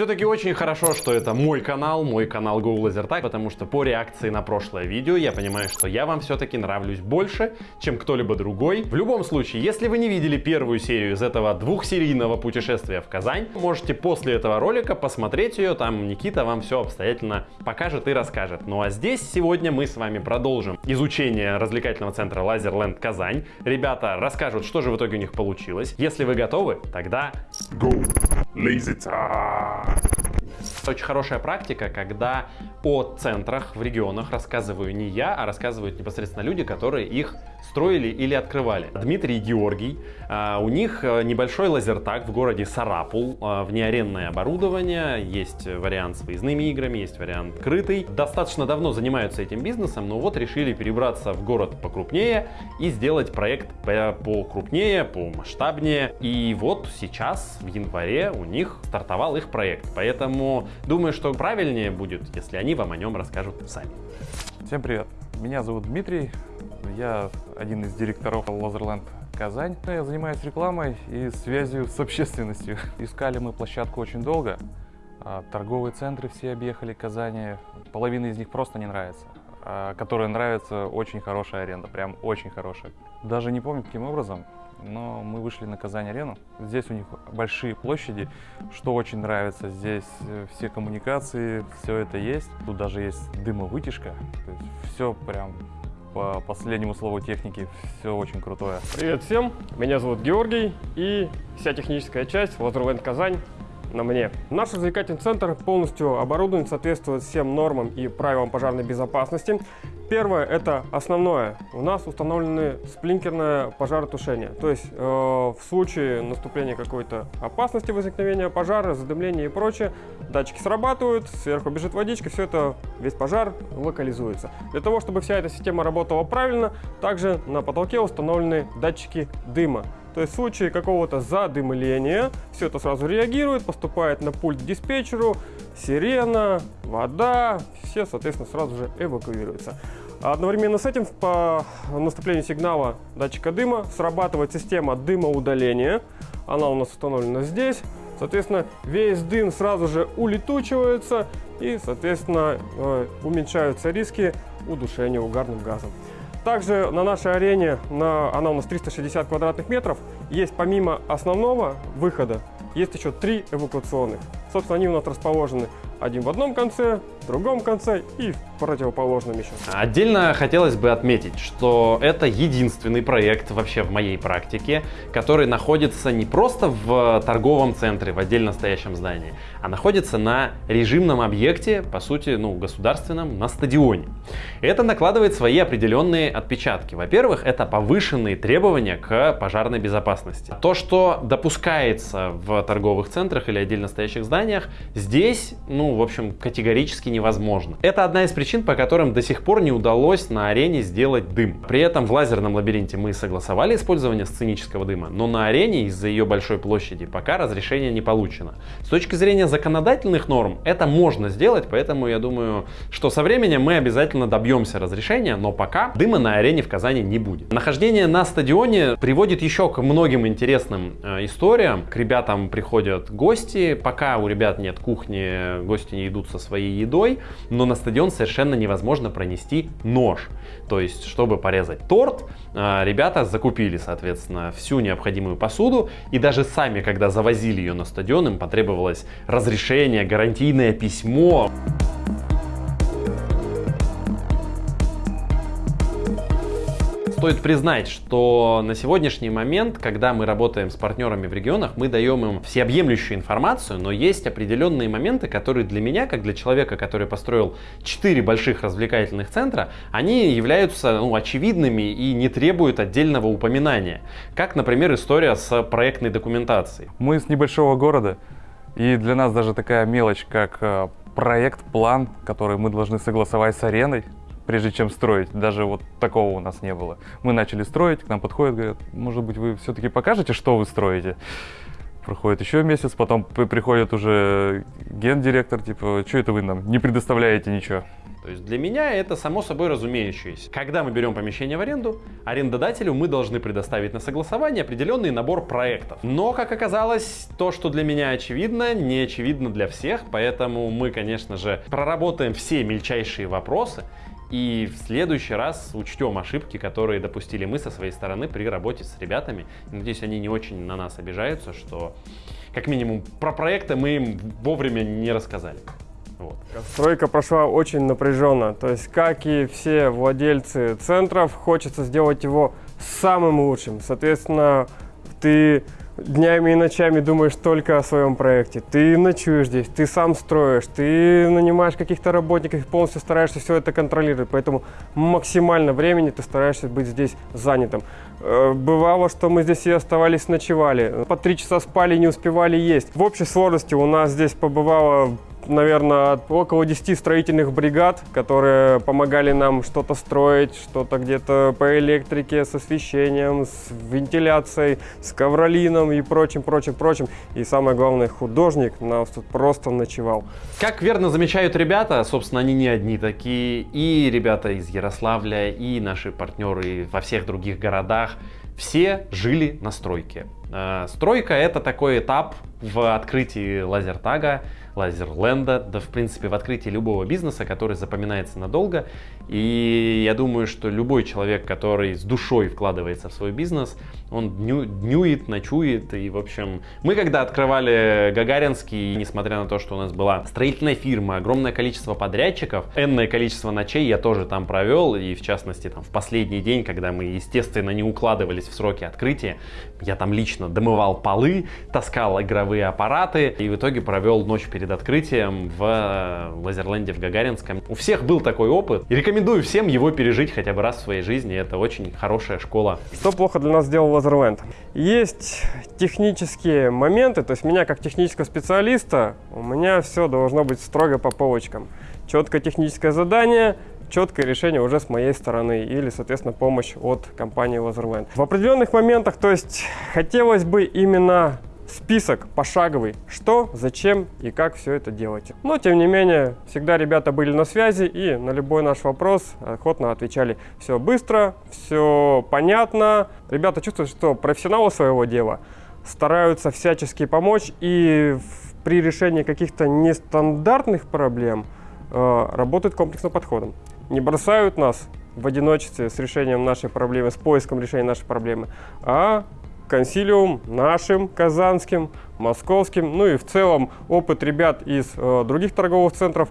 Все-таки очень хорошо, что это мой канал, мой канал Go Laser Tag, потому что по реакции на прошлое видео я понимаю, что я вам все-таки нравлюсь больше, чем кто-либо другой. В любом случае, если вы не видели первую серию из этого двухсерийного путешествия в Казань, можете после этого ролика посмотреть ее, там Никита вам все обстоятельно покажет и расскажет. Ну а здесь сегодня мы с вами продолжим изучение развлекательного центра Лазерленд Казань. Ребята расскажут, что же в итоге у них получилось. Если вы готовы, тогда Go Lazy Time! Очень хорошая практика, когда о центрах в регионах рассказываю не я, а рассказывают непосредственно люди, которые их строили или открывали. Дмитрий и Георгий, а, у них э, небольшой лазертаг в городе Сарапул, а, внеаренное оборудование, есть вариант с выездными играми, есть вариант крытый. Достаточно давно занимаются этим бизнесом, но вот решили перебраться в город покрупнее и сделать проект покрупнее, помасштабнее. И вот сейчас, в январе, у них стартовал их проект. Поэтому думаю, что правильнее будет, если они вам о нем расскажут сами. Всем привет! Меня зовут Дмитрий, я один из директоров Лазерленд Казань. Я занимаюсь рекламой и связью с общественностью. Искали мы площадку очень долго. А, торговые центры все объехали Казани. Половина из них просто не нравится. А которая нравится, очень хорошая аренда, прям очень хорошая. Даже не помню, каким образом, но мы вышли на Казань-арену. Здесь у них большие площади, что очень нравится. Здесь э, все коммуникации, все это есть. Тут даже есть дымовытяжка. То есть все прям по последнему слову техники все очень крутое. Привет всем, меня зовут Георгий и вся техническая часть Лазерленд Казань на мне. Наш развлекательный центр полностью оборудован, соответствует всем нормам и правилам пожарной безопасности. Первое, это основное. У нас установлены сплинкерное пожаротушение. То есть э, в случае наступления какой-то опасности возникновения пожара, задымления и прочее, датчики срабатывают, сверху бежит водичка, все это, весь пожар локализуется. Для того, чтобы вся эта система работала правильно, также на потолке установлены датчики дыма. То есть в случае какого-то задымления все это сразу реагирует, поступает на пульт диспетчеру, сирена, вода, все, соответственно, сразу же эвакуируются. Одновременно с этим по наступлению сигнала датчика дыма срабатывает система дымоудаления. Она у нас установлена здесь. Соответственно, весь дым сразу же улетучивается и, соответственно, э, уменьшаются риски удушения угарным газом. Также на нашей арене, на, она у нас 360 квадратных метров, есть помимо основного выхода, есть еще три эвакуационных. Собственно, они у нас расположены один в одном конце, в другом конце и в противоположном еще. Отдельно хотелось бы отметить, что это единственный проект вообще в моей практике, который находится не просто в торговом центре, в отдельно стоящем здании, а находится на режимном объекте, по сути, ну, государственном, на стадионе. Это накладывает свои определенные отпечатки. Во-первых, это повышенные требования к пожарной безопасности. То, что допускается в торговых центрах или отдельно стоящих зданиях, здесь, ну, в общем, категорически невозможно. Это одна из причин, по которым до сих пор не удалось на арене сделать дым. При этом в лазерном лабиринте мы согласовали использование сценического дыма, но на арене из-за ее большой площади пока разрешение не получено. С точки зрения законодательных норм это можно сделать, поэтому я думаю, что со временем мы обязательно добьемся разрешения, но пока дыма на арене в Казани не будет. Нахождение на стадионе приводит еще к многим интересным э, историям. К ребятам приходят гости, пока у ребят нет кухни, гости не идут со своей едой, но на стадион совершенно невозможно пронести нож. То есть, чтобы порезать торт, э, ребята закупили, соответственно, всю необходимую посуду, и даже сами, когда завозили ее на стадион, им потребовалось разрешение, гарантийное письмо. Стоит признать, что на сегодняшний момент, когда мы работаем с партнерами в регионах, мы даем им всеобъемлющую информацию, но есть определенные моменты, которые для меня, как для человека, который построил 4 больших развлекательных центра, они являются ну, очевидными и не требуют отдельного упоминания. Как, например, история с проектной документацией. Мы с небольшого города, и для нас даже такая мелочь, как э, проект, план, который мы должны согласовать с ареной, прежде чем строить. Даже вот такого у нас не было. Мы начали строить, к нам подходят, говорят, может быть, вы все-таки покажете, что вы строите? Проходит еще месяц, потом приходит уже гендиректор, типа, что это вы нам не предоставляете ничего? То есть для меня это само собой разумеющееся. Когда мы берем помещение в аренду, арендодателю мы должны предоставить на согласование определенный набор проектов. Но, как оказалось, то, что для меня очевидно, не очевидно для всех, поэтому мы, конечно же, проработаем все мельчайшие вопросы и в следующий раз учтем ошибки, которые допустили мы со своей стороны при работе с ребятами. Надеюсь, они не очень на нас обижаются, что как минимум про проекты мы им вовремя не рассказали. Вот. Стройка прошла очень напряженно. То есть, как и все владельцы центров, хочется сделать его самым лучшим. Соответственно, ты днями и ночами думаешь только о своем проекте. Ты ночуешь здесь, ты сам строишь, ты нанимаешь каких-то работников полностью стараешься все это контролировать. Поэтому максимально времени ты стараешься быть здесь занятым. Э, бывало, что мы здесь и оставались, ночевали. По три часа спали, не успевали есть. В общей сложности у нас здесь побывало наверное, около 10 строительных бригад, которые помогали нам что-то строить, что-то где-то по электрике, с освещением, с вентиляцией, с ковролином и прочим, прочим, прочим. И самое главное, художник нас тут просто ночевал. Как верно замечают ребята, собственно, они не одни такие, и ребята из Ярославля, и наши партнеры во всех других городах, все жили на стройке. Э, стройка это такой этап в открытии лазертага, лазерленда, да в принципе в открытии любого бизнеса, который запоминается надолго. И я думаю, что любой человек, который с душой вкладывается в свой бизнес, он дню, днюет, ночует. И в общем, мы когда открывали Гагаринский, несмотря на то, что у нас была строительная фирма, огромное количество подрядчиков, энное количество ночей я тоже там провел. И в частности, там в последний день, когда мы, естественно, не укладывались в сроки открытия, я там лично домывал полы, таскал игровые аппараты и в итоге провел ночь перед перед открытием в э, Лазерленде в Гагаринском. У всех был такой опыт. И рекомендую всем его пережить хотя бы раз в своей жизни. Это очень хорошая школа. Что плохо для нас сделал Лазерленд? Есть технические моменты, то есть меня как технического специалиста, у меня все должно быть строго по полочкам. Четкое техническое задание, четкое решение уже с моей стороны или, соответственно, помощь от компании Laserland. В определенных моментах, то есть хотелось бы именно список пошаговый, что, зачем и как все это делать. Но, тем не менее, всегда ребята были на связи и на любой наш вопрос охотно отвечали. Все быстро, все понятно. Ребята чувствуют, что профессионалы своего дела стараются всячески помочь и при решении каких-то нестандартных проблем э, работают комплексным подходом. Не бросают нас в одиночестве с решением нашей проблемы, с поиском решения нашей проблемы, а консилиум нашим, казанским, московским, ну и в целом опыт ребят из э, других торговых центров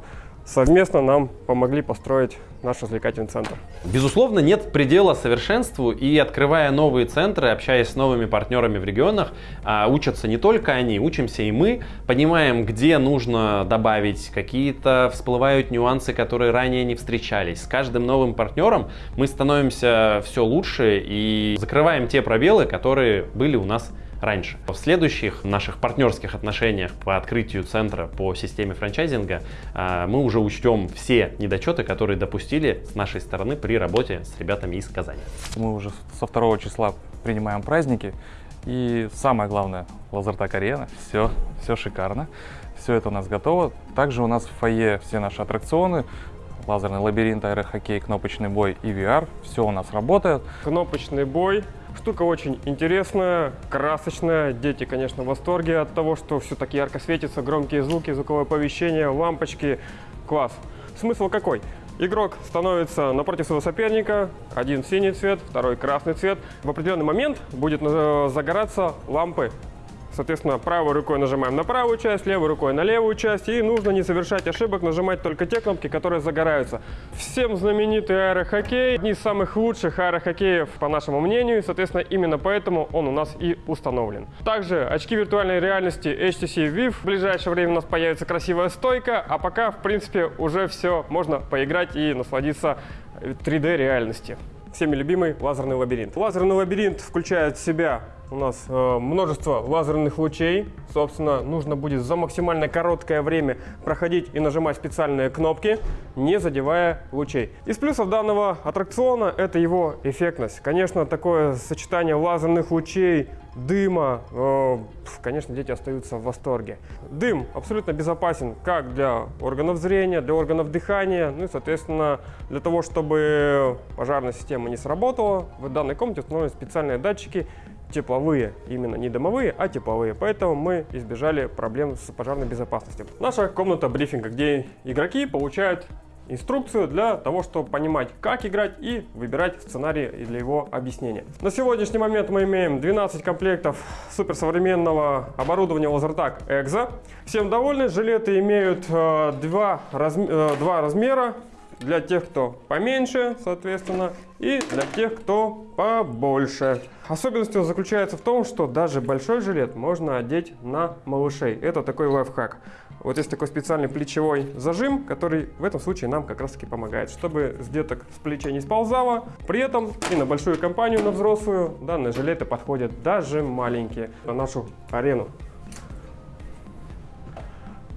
совместно нам помогли построить наш развлекательный центр. Безусловно, нет предела совершенству, и открывая новые центры, общаясь с новыми партнерами в регионах, а, учатся не только они, учимся и мы, понимаем, где нужно добавить, какие-то всплывают нюансы, которые ранее не встречались. С каждым новым партнером мы становимся все лучше и закрываем те пробелы, которые были у нас раньше. В следующих наших партнерских отношениях по открытию центра по системе франчайзинга а, мы уже учтем все недочеты, которые допустили с нашей стороны при работе с ребятами из Казани. Мы уже со 2 числа принимаем праздники. И самое главное, Лазертак Арена, все, все шикарно, все это у нас готово. Также у нас в фойе все наши аттракционы, лазерный лабиринт, аэрохоккей, кнопочный бой и VR, все у нас работает. Кнопочный бой, Штука очень интересная, красочная. Дети, конечно, в восторге от того, что все так ярко светится, громкие звуки, звуковое оповещение, лампочки. Класс. Смысл какой? Игрок становится напротив своего соперника, один синий цвет, второй красный цвет. В определенный момент будет э, загораться лампы Соответственно, правой рукой нажимаем на правую часть, левой рукой на левую часть. И нужно не совершать ошибок, нажимать только те кнопки, которые загораются. Всем знаменитый аэрохоккей. Одни из самых лучших аэрохоккеев, по нашему мнению. Соответственно, именно поэтому он у нас и установлен. Также очки виртуальной реальности HTC Vive. В ближайшее время у нас появится красивая стойка. А пока, в принципе, уже все. Можно поиграть и насладиться 3D реальности всеми любимый лазерный лабиринт. Лазерный лабиринт включает в себя у нас э, множество лазерных лучей. Собственно, нужно будет за максимально короткое время проходить и нажимать специальные кнопки, не задевая лучей. Из плюсов данного аттракциона это его эффектность. Конечно, такое сочетание лазерных лучей, дыма, э, конечно, дети остаются в восторге. Дым абсолютно безопасен как для органов зрения, для органов дыхания, ну и, соответственно, для того, чтобы пожарная система не сработала, в данной комнате установлены специальные датчики, тепловые, именно не дымовые, а тепловые. Поэтому мы избежали проблем с пожарной безопасностью. Наша комната брифинга, где игроки получают инструкцию для того, чтобы понимать, как играть и выбирать сценарий для его объяснения. На сегодняшний момент мы имеем 12 комплектов суперсовременного оборудования Lasertag EXO. Всем довольны, жилеты имеют э, два, разм э, два размера, для тех, кто поменьше, соответственно, и для тех, кто побольше. Особенность заключается в том, что даже большой жилет можно одеть на малышей. Это такой лайфхак. Вот есть такой специальный плечевой зажим, который в этом случае нам как раз таки помогает, чтобы с деток с плечей не сползало. При этом и на большую компанию, на взрослую, данные жилеты подходят даже маленькие на нашу арену.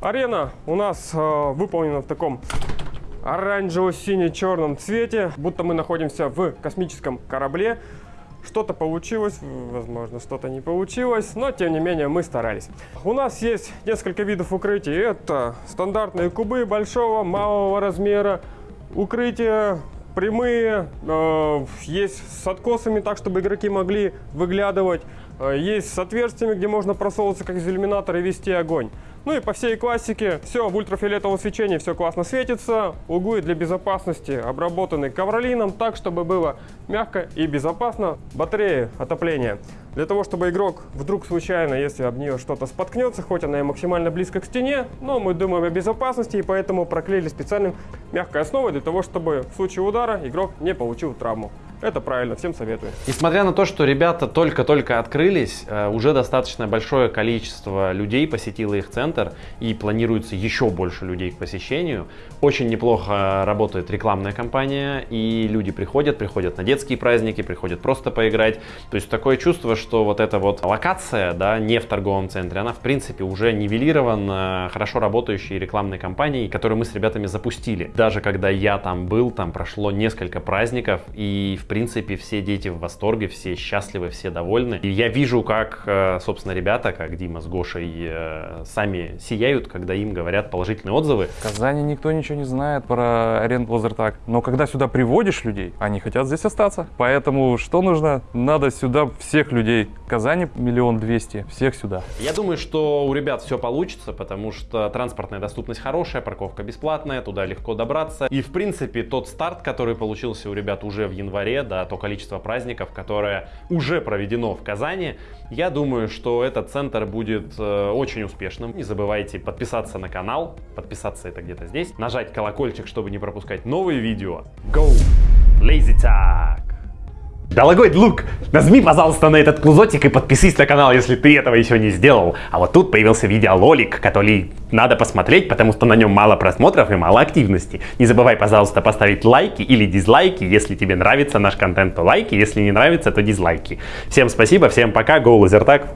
Арена у нас э, выполнена в таком оранжево-сине-черном цвете, будто мы находимся в космическом корабле. Что-то получилось, возможно, что-то не получилось, но тем не менее мы старались. У нас есть несколько видов укрытий. Это стандартные кубы большого, малого размера, укрытия прямые, э, есть с откосами, так чтобы игроки могли выглядывать, э, есть с отверстиями, где можно просовываться как из иллюминатора и вести огонь. Ну и по всей классике все в ультрафиолетовом свечении, все классно светится. Углы для безопасности обработаны ковролином так, чтобы было мягко и безопасно. Батареи отопления. Для того, чтобы игрок вдруг случайно, если об нее что-то споткнется, хоть она и максимально близко к стене, но мы думаем о безопасности и поэтому проклеили специальным мягкой основой для того, чтобы в случае удара игрок не получил травму. Это правильно, всем советую. Несмотря на то, что ребята только-только открылись, э, уже достаточно большое количество людей посетило их центр и планируется еще больше людей к посещению. Очень неплохо работает рекламная кампания и люди приходят, приходят на детские праздники, приходят просто поиграть. То есть такое чувство, что вот эта вот локация, да, не в торговом центре, она в принципе уже нивелирована хорошо работающей рекламной кампанией, которую мы с ребятами запустили. Даже когда я там был, там прошло несколько праздников и в принципе, все дети в восторге, все счастливы, все довольны. И я вижу, как, э, собственно, ребята, как Дима с Гошей, э, сами сияют, когда им говорят положительные отзывы. В Казани никто ничего не знает про аренду лазертаг. Но когда сюда приводишь людей, они хотят здесь остаться. Поэтому что нужно? Надо сюда всех людей. Казани миллион двести, всех сюда. Я думаю, что у ребят все получится, потому что транспортная доступность хорошая, парковка бесплатная, туда легко добраться. И, в принципе, тот старт, который получился у ребят уже в январе, да, то количество праздников, которое уже проведено в Казани, я думаю, что этот центр будет э, очень успешным. Не забывайте подписаться на канал, подписаться это где-то здесь, нажать колокольчик, чтобы не пропускать новые видео. Go! Lazy Tag! Дорогой друг, нажми, пожалуйста, на этот кружочек и подпишись на канал, если ты этого еще не сделал. А вот тут появился видеоролик, который надо посмотреть, потому что на нем мало просмотров и мало активности. Не забывай, пожалуйста, поставить лайки или дизлайки, если тебе нравится наш контент, то лайки, если не нравится, то дизлайки. Всем спасибо, всем пока, go, лазертаг.